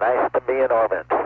Nice to be in orbit.